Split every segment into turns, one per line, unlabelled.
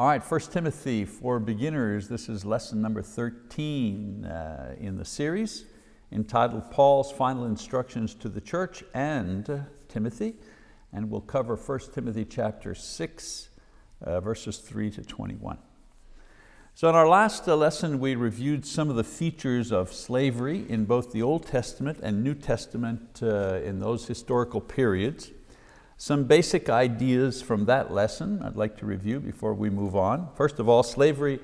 All right, 1 Timothy for beginners. This is lesson number 13 uh, in the series entitled Paul's Final Instructions to the Church and Timothy. And we'll cover 1 Timothy chapter 6, uh, verses 3 to 21. So in our last uh, lesson, we reviewed some of the features of slavery in both the Old Testament and New Testament uh, in those historical periods. Some basic ideas from that lesson I'd like to review before we move on. First of all, slavery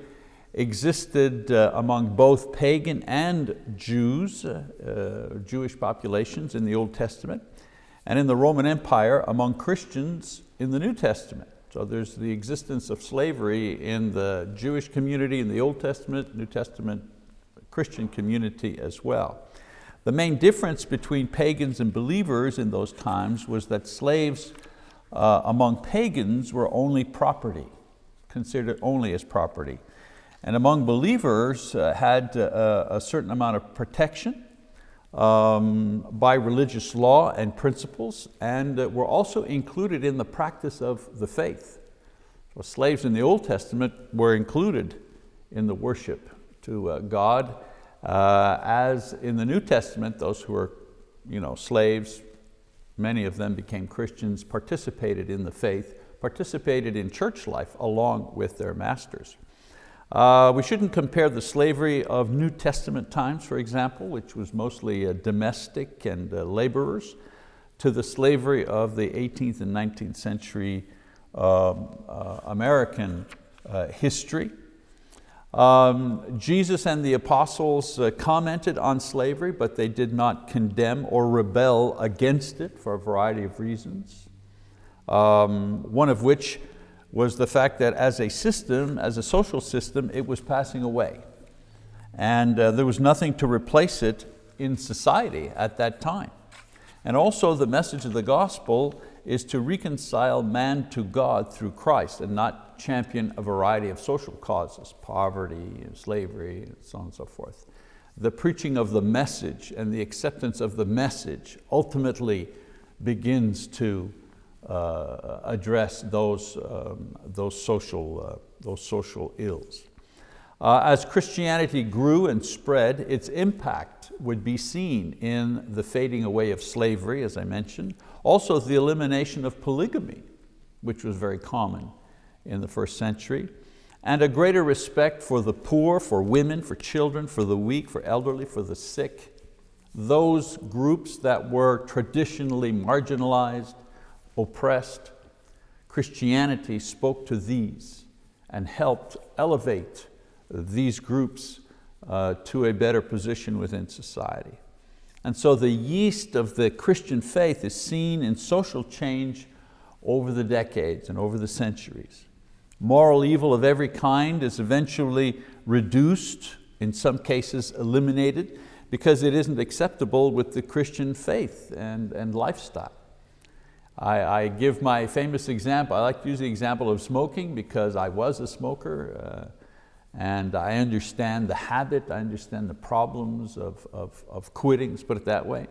existed uh, among both pagan and Jews, uh, uh, Jewish populations in the Old Testament, and in the Roman Empire among Christians in the New Testament. So there's the existence of slavery in the Jewish community in the Old Testament, New Testament Christian community as well. The main difference between pagans and believers in those times was that slaves uh, among pagans were only property, considered only as property. And among believers uh, had uh, a certain amount of protection um, by religious law and principles and uh, were also included in the practice of the faith. So slaves in the Old Testament were included in the worship to uh, God uh, as in the New Testament, those who were you know, slaves, many of them became Christians, participated in the faith, participated in church life along with their masters. Uh, we shouldn't compare the slavery of New Testament times, for example, which was mostly uh, domestic and uh, laborers, to the slavery of the 18th and 19th century um, uh, American uh, history. Um, Jesus and the apostles uh, commented on slavery, but they did not condemn or rebel against it for a variety of reasons. Um, one of which was the fact that as a system, as a social system, it was passing away. And uh, there was nothing to replace it in society at that time. And also the message of the gospel is to reconcile man to God through Christ and not champion a variety of social causes, poverty, slavery, and so on and so forth. The preaching of the message and the acceptance of the message ultimately begins to uh, address those, um, those, social, uh, those social ills. Uh, as Christianity grew and spread, its impact would be seen in the fading away of slavery, as I mentioned, also the elimination of polygamy, which was very common in the first century, and a greater respect for the poor, for women, for children, for the weak, for elderly, for the sick, those groups that were traditionally marginalized, oppressed. Christianity spoke to these and helped elevate these groups uh, to a better position within society. And so the yeast of the Christian faith is seen in social change over the decades and over the centuries. Moral evil of every kind is eventually reduced, in some cases eliminated, because it isn't acceptable with the Christian faith and, and lifestyle. I, I give my famous example, I like to use the example of smoking because I was a smoker uh, and I understand the habit, I understand the problems of, of, of quitting, let's put it that way.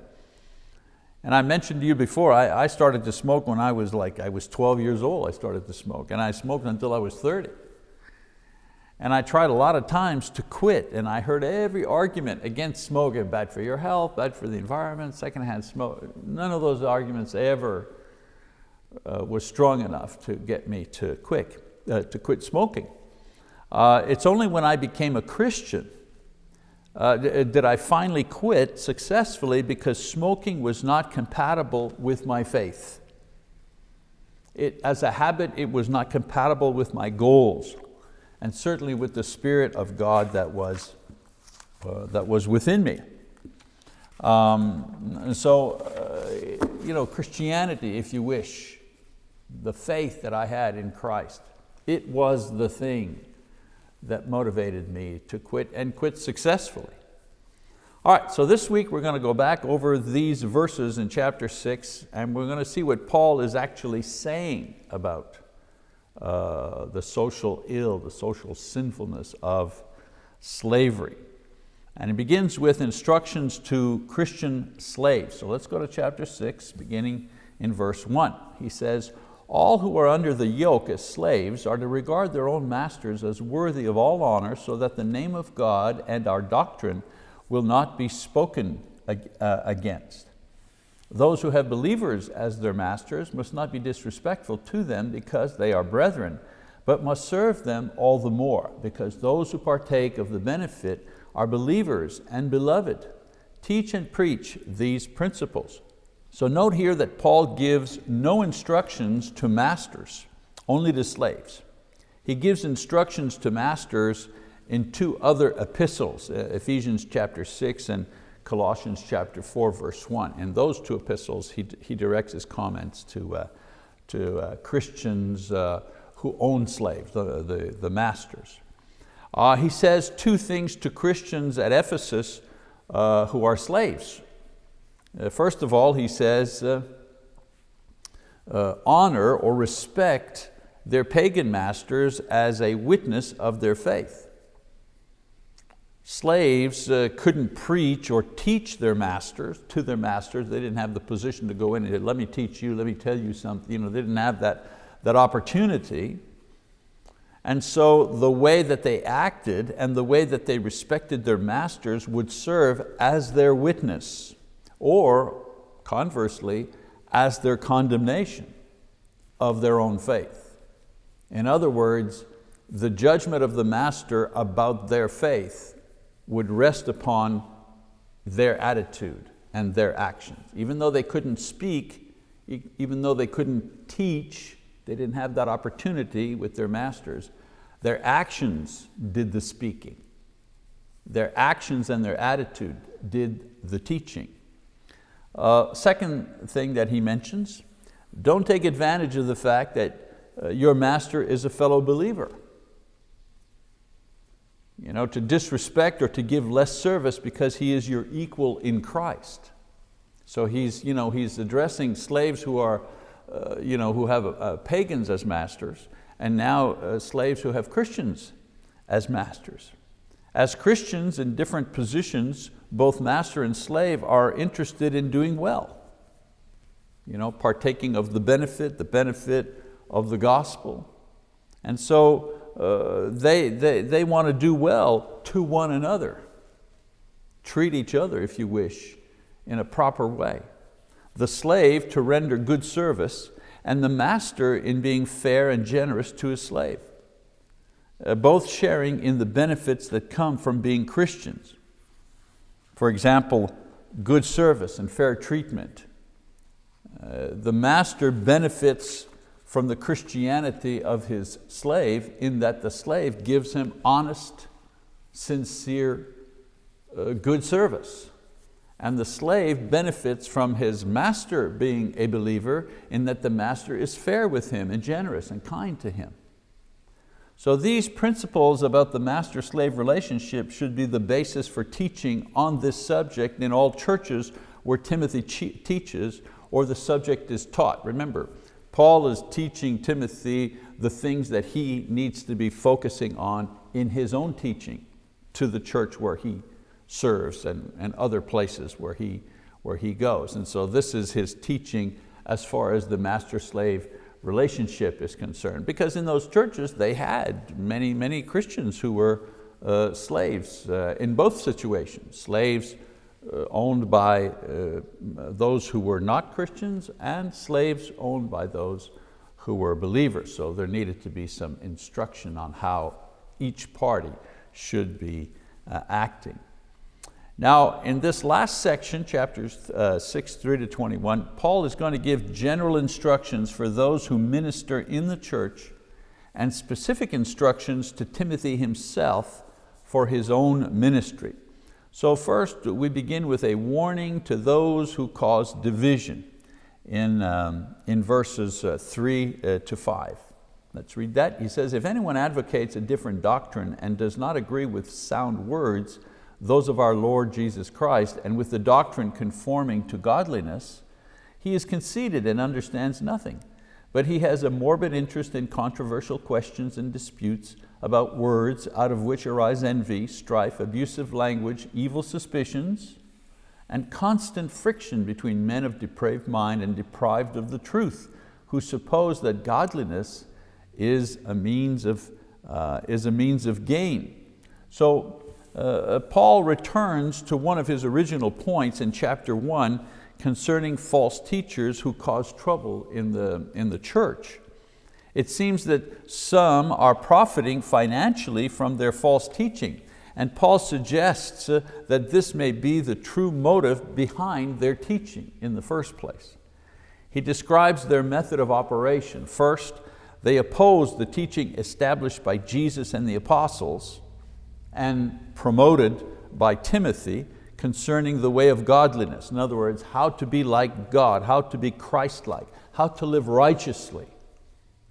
And I mentioned to you before, I, I started to smoke when I was like, I was 12 years old, I started to smoke, and I smoked until I was 30. And I tried a lot of times to quit, and I heard every argument against smoking, bad for your health, bad for the environment, secondhand smoke. None of those arguments ever uh, was strong enough to get me to quit, uh, to quit smoking. Uh, it's only when I became a Christian uh, did I finally quit successfully because smoking was not compatible with my faith. It, as a habit, it was not compatible with my goals and certainly with the Spirit of God that was, uh, that was within me. Um, so, uh, you know, Christianity, if you wish, the faith that I had in Christ, it was the thing that motivated me to quit and quit successfully. All right, so this week we're going to go back over these verses in chapter six and we're going to see what Paul is actually saying about uh, the social ill, the social sinfulness of slavery. And it begins with instructions to Christian slaves. So let's go to chapter six, beginning in verse one. He says, all who are under the yoke as slaves are to regard their own masters as worthy of all honor so that the name of God and our doctrine will not be spoken uh, against. Those who have believers as their masters must not be disrespectful to them because they are brethren, but must serve them all the more because those who partake of the benefit are believers and beloved. Teach and preach these principles. So note here that Paul gives no instructions to masters, only to slaves. He gives instructions to masters in two other epistles, uh, Ephesians chapter six and Colossians chapter four, verse one. In those two epistles, he, he directs his comments to, uh, to uh, Christians uh, who own slaves, the, the, the masters. Uh, he says two things to Christians at Ephesus uh, who are slaves. Uh, first of all, he says, uh, uh, honor or respect their pagan masters as a witness of their faith. Slaves uh, couldn't preach or teach their masters, to their masters. They didn't have the position to go in and say, let me teach you, let me tell you something. You know, they didn't have that, that opportunity. And so the way that they acted and the way that they respected their masters would serve as their witness or conversely, as their condemnation of their own faith. In other words, the judgment of the master about their faith would rest upon their attitude and their actions. Even though they couldn't speak, even though they couldn't teach, they didn't have that opportunity with their masters, their actions did the speaking. Their actions and their attitude did the teaching. Uh, second thing that he mentions, don't take advantage of the fact that uh, your master is a fellow believer. You know, to disrespect or to give less service because he is your equal in Christ. So he's, you know, he's addressing slaves who are, uh, you know, who have uh, pagans as masters, and now uh, slaves who have Christians as masters. As Christians in different positions, both master and slave are interested in doing well. You know, partaking of the benefit, the benefit of the gospel. And so uh, they, they, they want to do well to one another. Treat each other, if you wish, in a proper way. The slave to render good service and the master in being fair and generous to his slave. Uh, both sharing in the benefits that come from being Christians. For example, good service and fair treatment. Uh, the master benefits from the Christianity of his slave in that the slave gives him honest, sincere, uh, good service. And the slave benefits from his master being a believer in that the master is fair with him and generous and kind to him. So these principles about the master-slave relationship should be the basis for teaching on this subject in all churches where Timothy teaches or the subject is taught. Remember, Paul is teaching Timothy the things that he needs to be focusing on in his own teaching to the church where he serves and, and other places where he, where he goes. And so this is his teaching as far as the master-slave relationship is concerned. Because in those churches, they had many, many Christians who were uh, slaves uh, in both situations. Slaves uh, owned by uh, those who were not Christians and slaves owned by those who were believers. So there needed to be some instruction on how each party should be uh, acting. Now, in this last section, chapters uh, 6 3 to 21, Paul is going to give general instructions for those who minister in the church and specific instructions to Timothy himself for his own ministry. So first, we begin with a warning to those who cause division in, um, in verses uh, three uh, to five. Let's read that. He says, if anyone advocates a different doctrine and does not agree with sound words, those of our Lord Jesus Christ, and with the doctrine conforming to godliness, he is conceited and understands nothing. But he has a morbid interest in controversial questions and disputes about words out of which arise envy, strife, abusive language, evil suspicions, and constant friction between men of depraved mind and deprived of the truth, who suppose that godliness is a means of, uh, is a means of gain. So uh, Paul returns to one of his original points in chapter one concerning false teachers who cause trouble in the, in the church. It seems that some are profiting financially from their false teaching. And Paul suggests uh, that this may be the true motive behind their teaching in the first place. He describes their method of operation. First, they oppose the teaching established by Jesus and the apostles and promoted by Timothy concerning the way of godliness. In other words, how to be like God, how to be Christ-like, how to live righteously.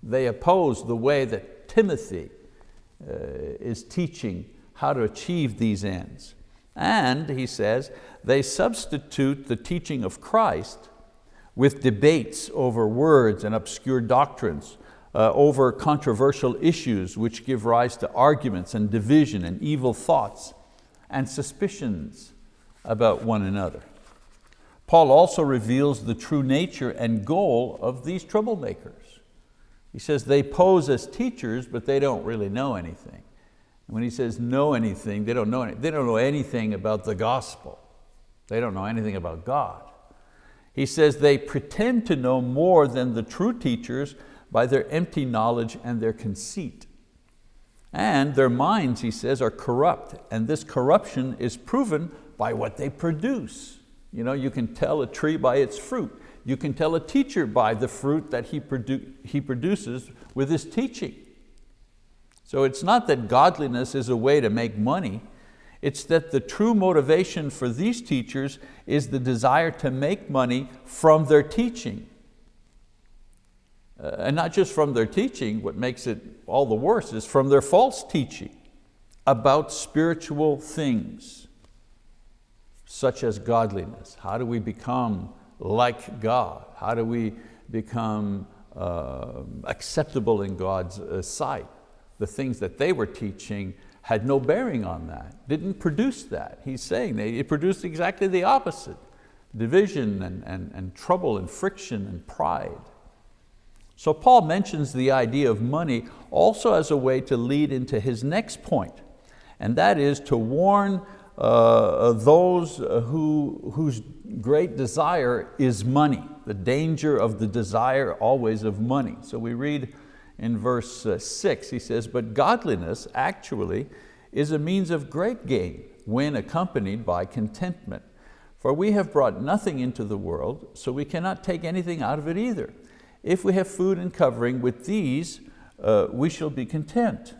They oppose the way that Timothy uh, is teaching how to achieve these ends. And, he says, they substitute the teaching of Christ with debates over words and obscure doctrines, uh, over controversial issues which give rise to arguments and division and evil thoughts and suspicions about one another. Paul also reveals the true nature and goal of these troublemakers. He says they pose as teachers, but they don't really know anything. When he says know anything, they don't know, any, they don't know anything about the gospel. They don't know anything about God. He says they pretend to know more than the true teachers by their empty knowledge and their conceit. And their minds, he says, are corrupt, and this corruption is proven by what they produce. You know, you can tell a tree by its fruit. You can tell a teacher by the fruit that he, produ he produces with his teaching. So it's not that godliness is a way to make money, it's that the true motivation for these teachers is the desire to make money from their teaching. Uh, and not just from their teaching, what makes it all the worse is from their false teaching about spiritual things, such as godliness. How do we become like God? How do we become uh, acceptable in God's uh, sight? The things that they were teaching had no bearing on that, didn't produce that. He's saying they, it produced exactly the opposite, division and, and, and trouble and friction and pride. So Paul mentions the idea of money also as a way to lead into his next point, and that is to warn uh, those who, whose great desire is money, the danger of the desire always of money. So we read in verse uh, six, he says, but godliness actually is a means of great gain when accompanied by contentment. For we have brought nothing into the world, so we cannot take anything out of it either. If we have food and covering, with these uh, we shall be content.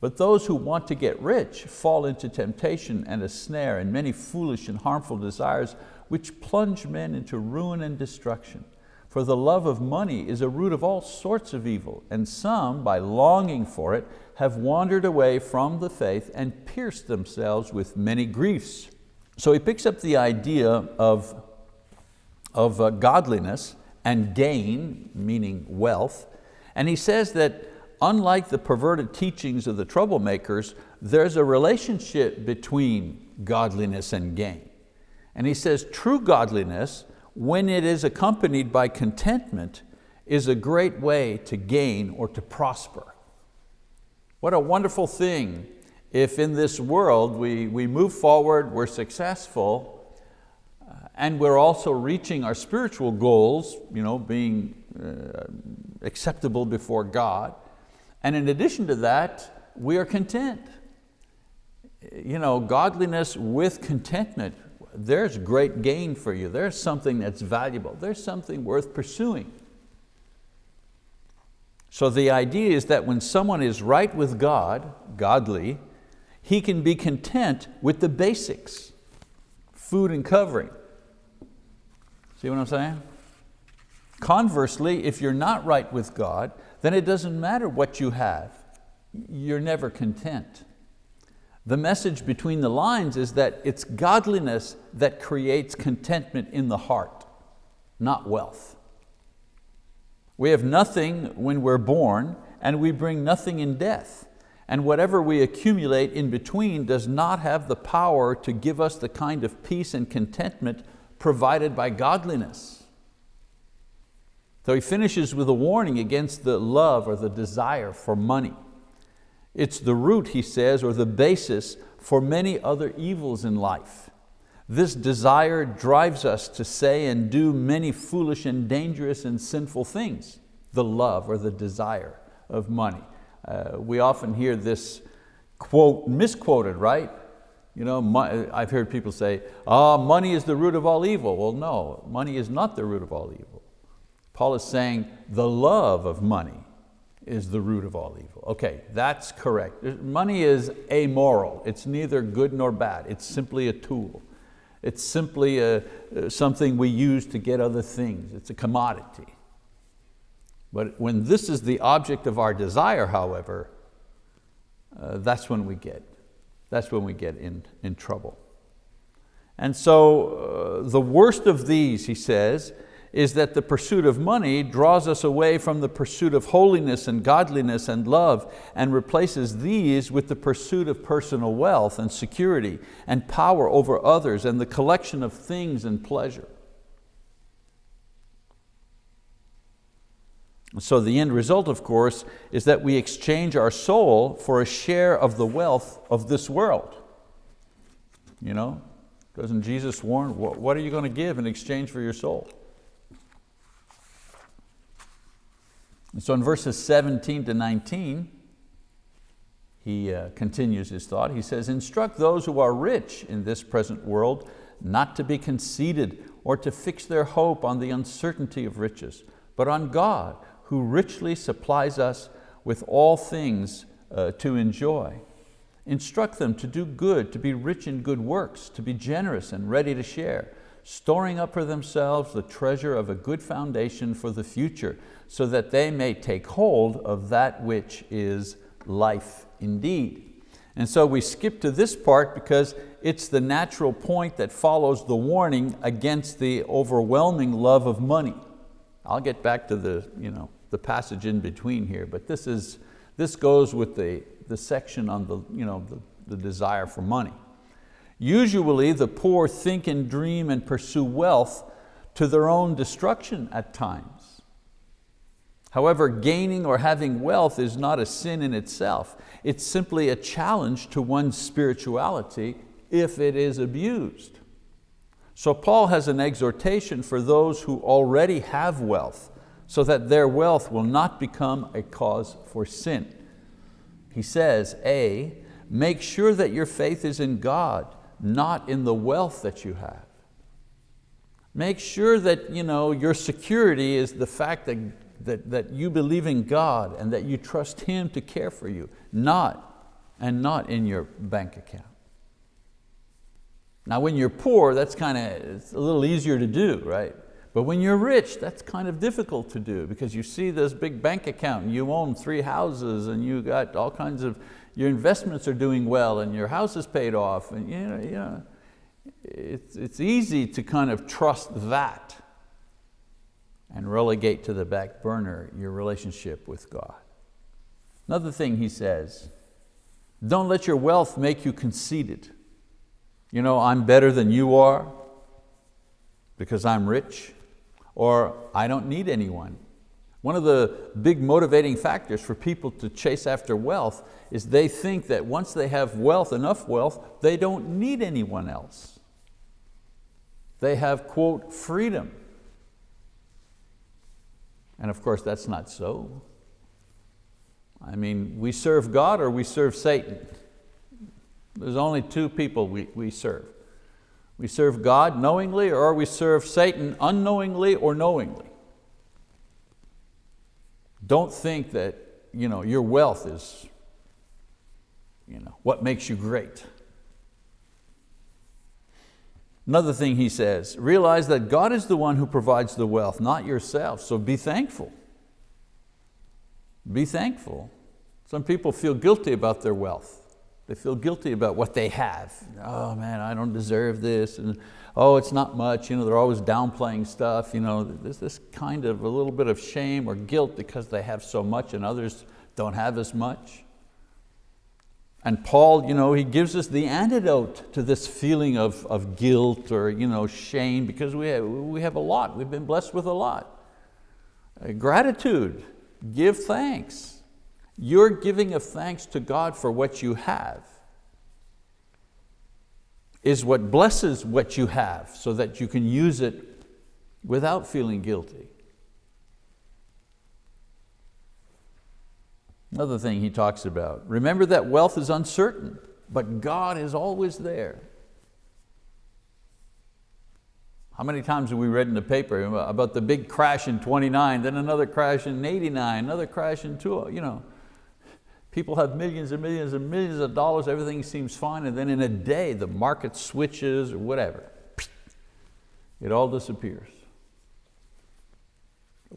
But those who want to get rich fall into temptation and a snare and many foolish and harmful desires which plunge men into ruin and destruction. For the love of money is a root of all sorts of evil, and some, by longing for it, have wandered away from the faith and pierced themselves with many griefs. So he picks up the idea of, of uh, godliness and gain, meaning wealth, and he says that unlike the perverted teachings of the troublemakers, there's a relationship between godliness and gain. And he says true godliness when it is accompanied by contentment, is a great way to gain or to prosper. What a wonderful thing if in this world we, we move forward, we're successful, and we're also reaching our spiritual goals, you know, being uh, acceptable before God. And in addition to that, we are content. You know, godliness with contentment there's great gain for you. There's something that's valuable. There's something worth pursuing. So the idea is that when someone is right with God, godly, he can be content with the basics, food and covering. See what I'm saying? Conversely, if you're not right with God, then it doesn't matter what you have. You're never content. The message between the lines is that it's godliness that creates contentment in the heart, not wealth. We have nothing when we're born and we bring nothing in death. And whatever we accumulate in between does not have the power to give us the kind of peace and contentment provided by godliness. So he finishes with a warning against the love or the desire for money. It's the root, he says, or the basis for many other evils in life. This desire drives us to say and do many foolish and dangerous and sinful things, the love or the desire of money. Uh, we often hear this quote misquoted, right? You know, I've heard people say, oh, money is the root of all evil. Well, no, money is not the root of all evil. Paul is saying the love of money is the root of all evil. Okay, that's correct. Money is amoral. It's neither good nor bad. It's simply a tool. It's simply a, something we use to get other things. It's a commodity. But when this is the object of our desire, however, uh, that's when we get, that's when we get in, in trouble. And so uh, the worst of these, he says, is that the pursuit of money draws us away from the pursuit of holiness and godliness and love and replaces these with the pursuit of personal wealth and security and power over others and the collection of things and pleasure. So the end result, of course, is that we exchange our soul for a share of the wealth of this world. You know, doesn't Jesus warn, what are you going to give in exchange for your soul? And so in verses 17 to 19, he uh, continues his thought. He says, instruct those who are rich in this present world not to be conceited or to fix their hope on the uncertainty of riches, but on God who richly supplies us with all things uh, to enjoy. Instruct them to do good, to be rich in good works, to be generous and ready to share, storing up for themselves the treasure of a good foundation for the future, so that they may take hold of that which is life indeed. And so we skip to this part because it's the natural point that follows the warning against the overwhelming love of money. I'll get back to the, you know, the passage in between here, but this, is, this goes with the, the section on the, you know, the, the desire for money. Usually the poor think and dream and pursue wealth to their own destruction at times. However, gaining or having wealth is not a sin in itself. It's simply a challenge to one's spirituality if it is abused. So Paul has an exhortation for those who already have wealth so that their wealth will not become a cause for sin. He says, A, make sure that your faith is in God, not in the wealth that you have. Make sure that you know, your security is the fact that that, that you believe in God and that you trust Him to care for you, not, and not in your bank account. Now when you're poor, that's kind of, it's a little easier to do, right? But when you're rich, that's kind of difficult to do because you see this big bank account and you own three houses and you got all kinds of, your investments are doing well and your house is paid off and you know, you know, it's, it's easy to kind of trust that and relegate to the back burner your relationship with God. Another thing he says, don't let your wealth make you conceited. You know, I'm better than you are because I'm rich, or I don't need anyone. One of the big motivating factors for people to chase after wealth is they think that once they have wealth, enough wealth, they don't need anyone else. They have, quote, freedom. And of course, that's not so. I mean, we serve God or we serve Satan. There's only two people we, we serve. We serve God knowingly or we serve Satan unknowingly or knowingly. Don't think that you know, your wealth is you know, what makes you great. Another thing he says, realize that God is the one who provides the wealth, not yourself, so be thankful. Be thankful. Some people feel guilty about their wealth. They feel guilty about what they have. Oh man, I don't deserve this. And oh, it's not much. You know, they're always downplaying stuff. You know, there's this kind of a little bit of shame or guilt because they have so much and others don't have as much. And Paul, you know, he gives us the antidote to this feeling of, of guilt or you know, shame because we have, we have a lot, we've been blessed with a lot. Uh, gratitude, give thanks. You're giving of thanks to God for what you have is what blesses what you have so that you can use it without feeling guilty. Another thing he talks about, remember that wealth is uncertain, but God is always there. How many times have we read in the paper about the big crash in 29, then another crash in 89, another crash in two, you know. People have millions and millions and millions of dollars, everything seems fine, and then in a day the market switches or whatever. It all disappears.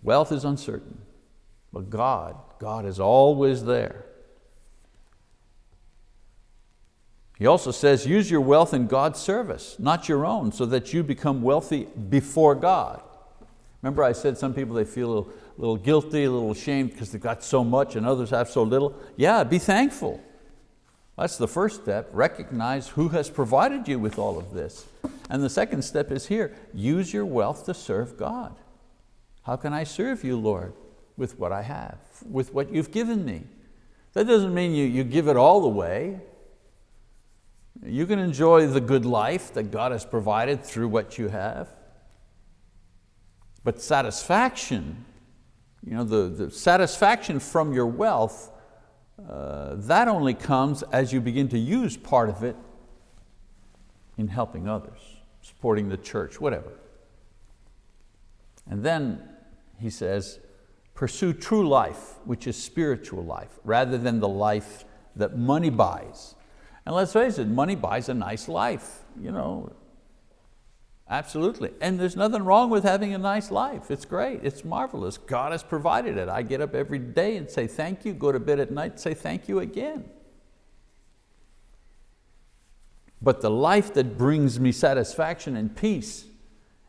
Wealth is uncertain, but God, God is always there. He also says, use your wealth in God's service, not your own, so that you become wealthy before God. Remember I said some people, they feel little, a little guilty, a little ashamed because they've got so much and others have so little. Yeah, be thankful. That's the first step, recognize who has provided you with all of this. And the second step is here, use your wealth to serve God. How can I serve you, Lord? With what I have, with what you've given me. That doesn't mean you, you give it all away. You can enjoy the good life that God has provided through what you have. But satisfaction, you know, the, the satisfaction from your wealth, uh, that only comes as you begin to use part of it in helping others, supporting the church, whatever. And then he says, pursue true life, which is spiritual life, rather than the life that money buys. And let's face it, money buys a nice life. You know, absolutely. And there's nothing wrong with having a nice life. It's great, it's marvelous. God has provided it. I get up every day and say thank you, go to bed at night and say thank you again. But the life that brings me satisfaction and peace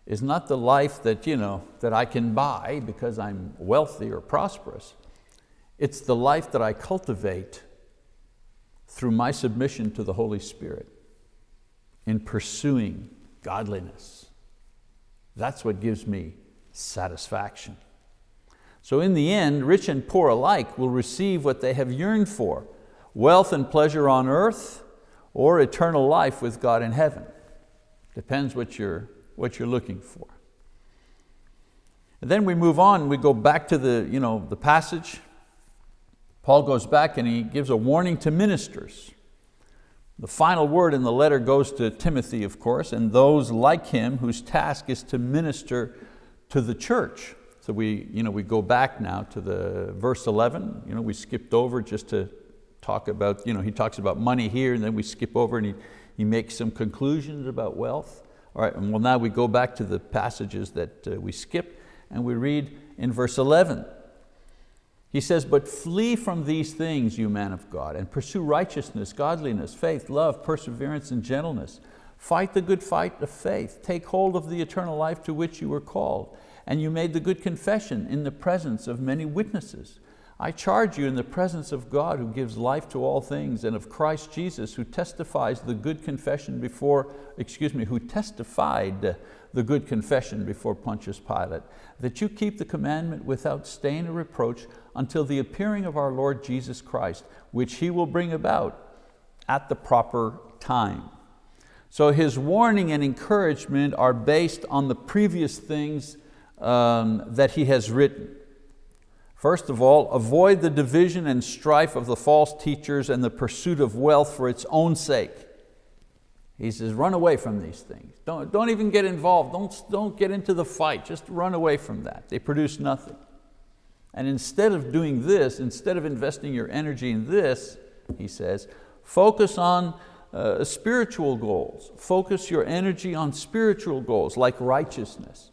is not the life that, you know, that I can buy because I'm wealthy or prosperous. It's the life that I cultivate through my submission to the Holy Spirit in pursuing godliness. That's what gives me satisfaction. So in the end, rich and poor alike will receive what they have yearned for, wealth and pleasure on earth or eternal life with God in heaven. Depends what you're, what you're looking for. And then we move on, we go back to the, you know, the passage, Paul goes back and he gives a warning to ministers. The final word in the letter goes to Timothy, of course, and those like him whose task is to minister to the church. So we, you know, we go back now to the verse 11. You know, we skipped over just to talk about, you know, he talks about money here and then we skip over and he, he makes some conclusions about wealth. All right, and well now we go back to the passages that uh, we skipped and we read in verse 11. He says, but flee from these things, you man of God, and pursue righteousness, godliness, faith, love, perseverance, and gentleness. Fight the good fight of faith. Take hold of the eternal life to which you were called. And you made the good confession in the presence of many witnesses. I charge you in the presence of God who gives life to all things and of Christ Jesus who testifies the good confession before, excuse me, who testified the good confession before Pontius Pilate, that you keep the commandment without stain or reproach until the appearing of our Lord Jesus Christ, which He will bring about at the proper time. So his warning and encouragement are based on the previous things um, that he has written. First of all, avoid the division and strife of the false teachers and the pursuit of wealth for its own sake. He says, run away from these things. Don't, don't even get involved. Don't, don't get into the fight. Just run away from that. They produce nothing. And instead of doing this, instead of investing your energy in this, he says, focus on uh, spiritual goals. Focus your energy on spiritual goals like righteousness,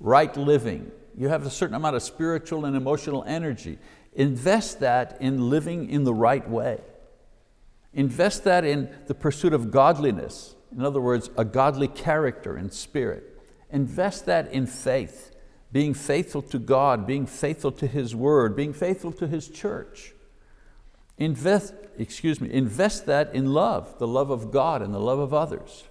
right living. You have a certain amount of spiritual and emotional energy. Invest that in living in the right way. Invest that in the pursuit of godliness. In other words, a godly character and spirit. Invest that in faith being faithful to God, being faithful to His word, being faithful to His church. Invest, excuse me, invest that in love, the love of God and the love of others.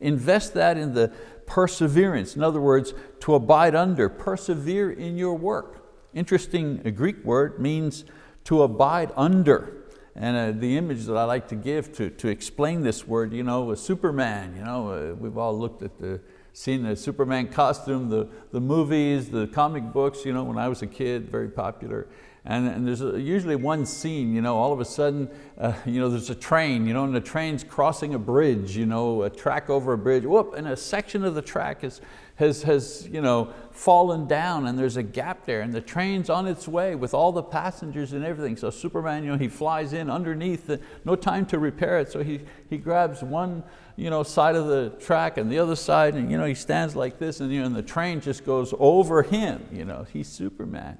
Invest that in the perseverance. In other words, to abide under, persevere in your work. Interesting Greek word means to abide under. And uh, the image that I like to give to, to explain this word, you know, a Superman, you know, uh, we've all looked at the, seen the Superman costume, the, the movies, the comic books, you know, when I was a kid, very popular. And, and there's a, usually one scene, you know, all of a sudden, uh, you know, there's a train, you know, and the train's crossing a bridge, you know, a track over a bridge, whoop, and a section of the track is, has, has you know, fallen down and there's a gap there and the train's on its way with all the passengers and everything. So Superman, you know, he flies in underneath, the, no time to repair it. So he, he grabs one you know, side of the track and the other side and you know, he stands like this and, you know, and the train just goes over him. You know, he's Superman.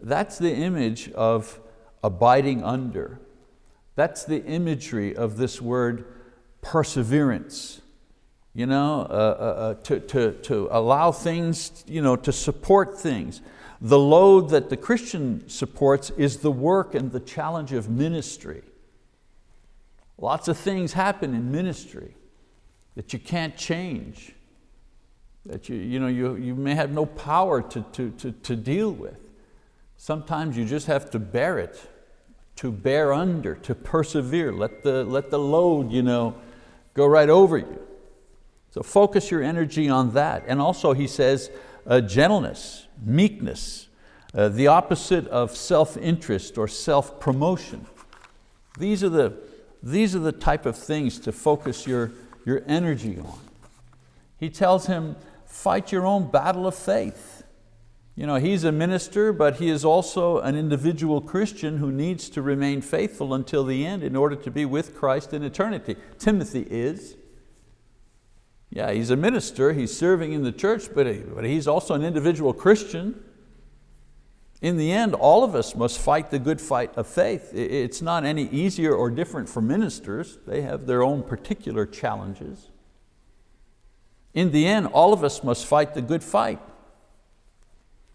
That's the image of abiding under. That's the imagery of this word perseverance. You know, uh, uh, uh, to, to, to allow things, you know, to support things. The load that the Christian supports is the work and the challenge of ministry. Lots of things happen in ministry that you can't change, that you, you, know, you, you may have no power to, to, to, to deal with. Sometimes you just have to bear it, to bear under, to persevere. Let the, let the load you know, go right over you. So focus your energy on that. And also he says uh, gentleness, meekness, uh, the opposite of self-interest or self-promotion. These, are the, these are the type of things to focus your, your energy on. He tells him, fight your own battle of faith. You know, he's a minister, but he is also an individual Christian who needs to remain faithful until the end in order to be with Christ in eternity. Timothy is. Yeah, he's a minister, he's serving in the church, but, but he's also an individual Christian. In the end, all of us must fight the good fight of faith. It's not any easier or different for ministers. They have their own particular challenges. In the end, all of us must fight the good fight.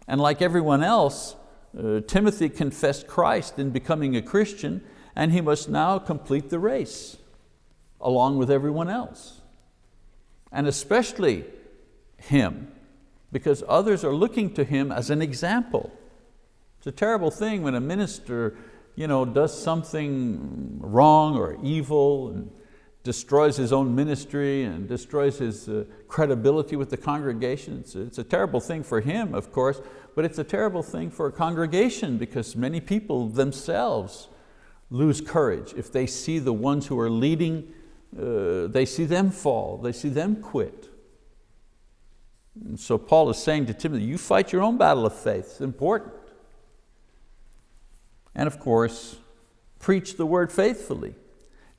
And like everyone else, uh, Timothy confessed Christ in becoming a Christian and he must now complete the race along with everyone else. And especially him, because others are looking to him as an example. It's a terrible thing when a minister you know, does something wrong or evil and destroys his own ministry and destroys his uh, credibility with the congregation. It's, it's a terrible thing for him, of course, but it's a terrible thing for a congregation because many people themselves lose courage if they see the ones who are leading, uh, they see them fall, they see them quit. And so Paul is saying to Timothy, you fight your own battle of faith, it's important. And of course, preach the word faithfully.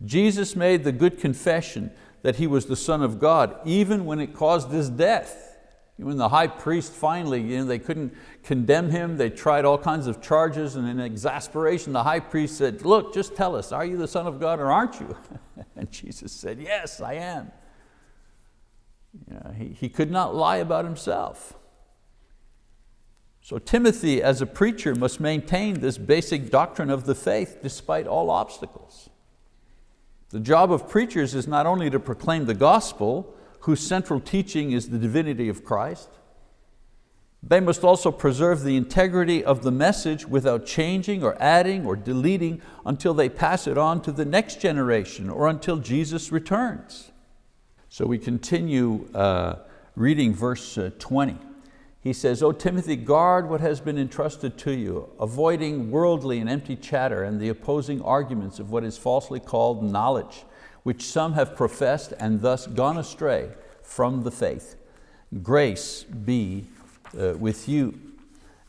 Jesus made the good confession that He was the Son of God, even when it caused His death. When the high priest finally, you know, they couldn't condemn him, they tried all kinds of charges and in exasperation the high priest said, look, just tell us, are you the Son of God or aren't you? and Jesus said, yes, I am. You know, he, he could not lie about himself. So Timothy, as a preacher, must maintain this basic doctrine of the faith despite all obstacles. The job of preachers is not only to proclaim the gospel, whose central teaching is the divinity of Christ, they must also preserve the integrity of the message without changing or adding or deleting until they pass it on to the next generation or until Jesus returns. So we continue uh, reading verse uh, 20. He says, O Timothy, guard what has been entrusted to you, avoiding worldly and empty chatter and the opposing arguments of what is falsely called knowledge, which some have professed and thus gone astray from the faith. Grace be uh, with you.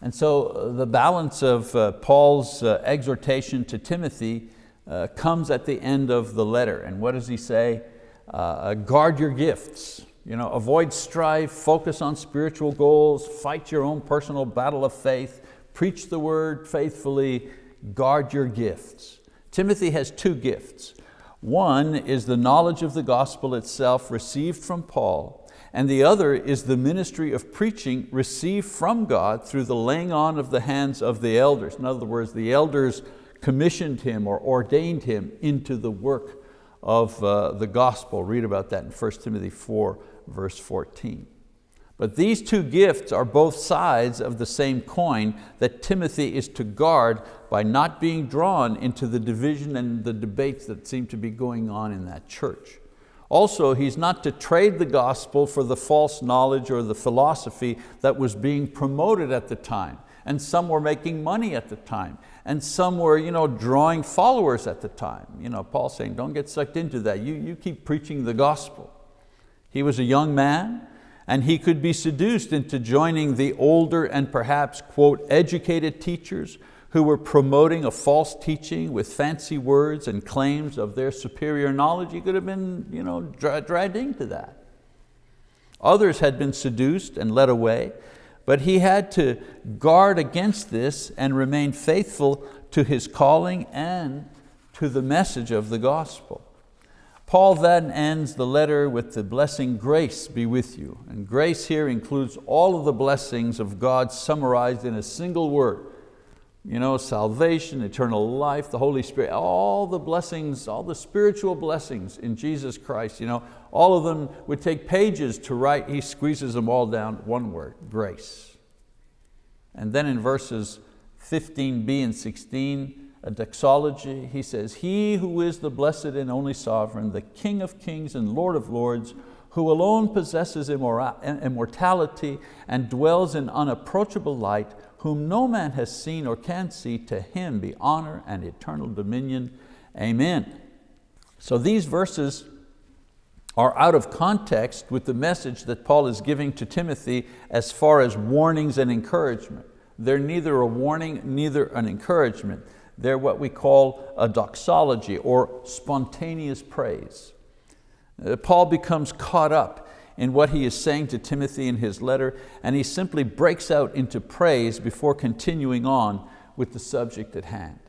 And so uh, the balance of uh, Paul's uh, exhortation to Timothy uh, comes at the end of the letter. And what does he say? Uh, guard your gifts. You know, avoid strife, focus on spiritual goals, fight your own personal battle of faith, preach the word faithfully, guard your gifts. Timothy has two gifts. One is the knowledge of the gospel itself received from Paul, and the other is the ministry of preaching received from God through the laying on of the hands of the elders. In other words, the elders commissioned him or ordained him into the work of uh, the gospel. Read about that in 1 Timothy 4, verse 14. But these two gifts are both sides of the same coin that Timothy is to guard by not being drawn into the division and the debates that seem to be going on in that church. Also, he's not to trade the gospel for the false knowledge or the philosophy that was being promoted at the time. And some were making money at the time. And some were you know, drawing followers at the time. You know, Paul's saying, don't get sucked into that. You, you keep preaching the gospel. He was a young man, and he could be seduced into joining the older and perhaps, quote, educated teachers who were promoting a false teaching with fancy words and claims of their superior knowledge. He could have been you know, dragged into that. Others had been seduced and led away, but he had to guard against this and remain faithful to his calling and to the message of the gospel. Paul then ends the letter with the blessing, grace be with you. And grace here includes all of the blessings of God summarized in a single word. You know, salvation, eternal life, the Holy Spirit, all the blessings, all the spiritual blessings in Jesus Christ, you know, all of them would take pages to write, he squeezes them all down, one word, grace. And then in verses 15b and 16, a doxology. He says, He who is the blessed and only sovereign, the King of kings and Lord of lords, who alone possesses immortality and dwells in unapproachable light, whom no man has seen or can see, to him be honor and eternal dominion. Amen. So these verses are out of context with the message that Paul is giving to Timothy as far as warnings and encouragement. They're neither a warning, neither an encouragement. They're what we call a doxology or spontaneous praise. Uh, Paul becomes caught up in what he is saying to Timothy in his letter and he simply breaks out into praise before continuing on with the subject at hand.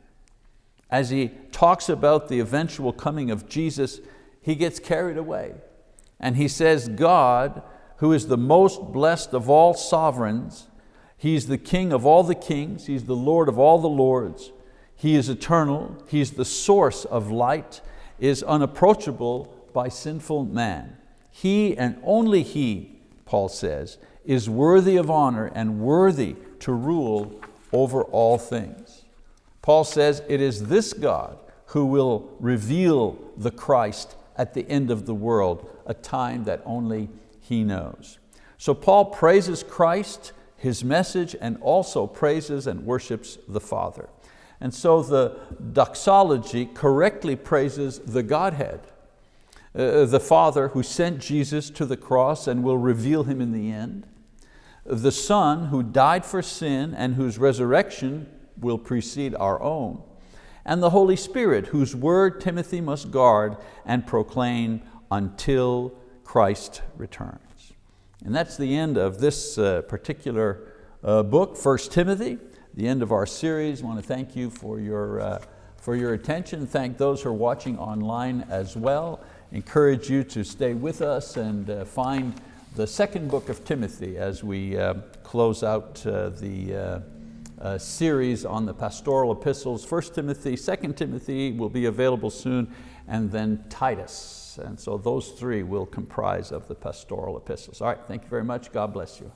As he talks about the eventual coming of Jesus, he gets carried away and he says, God, who is the most blessed of all sovereigns, He's the King of all the kings, He's the Lord of all the lords, he is eternal, He's the source of light, is unapproachable by sinful man. He and only He, Paul says, is worthy of honor and worthy to rule over all things. Paul says it is this God who will reveal the Christ at the end of the world, a time that only He knows. So Paul praises Christ, His message, and also praises and worships the Father. And so the doxology correctly praises the Godhead, uh, the Father who sent Jesus to the cross and will reveal Him in the end, the Son who died for sin and whose resurrection will precede our own, and the Holy Spirit whose word Timothy must guard and proclaim until Christ returns. And that's the end of this uh, particular uh, book, 1 Timothy the end of our series. I want to thank you for your, uh, for your attention. Thank those who are watching online as well. Encourage you to stay with us and uh, find the second book of Timothy as we uh, close out uh, the uh, uh, series on the pastoral epistles. First Timothy, Second Timothy will be available soon, and then Titus. And so those three will comprise of the pastoral epistles. All right, thank you very much. God bless you.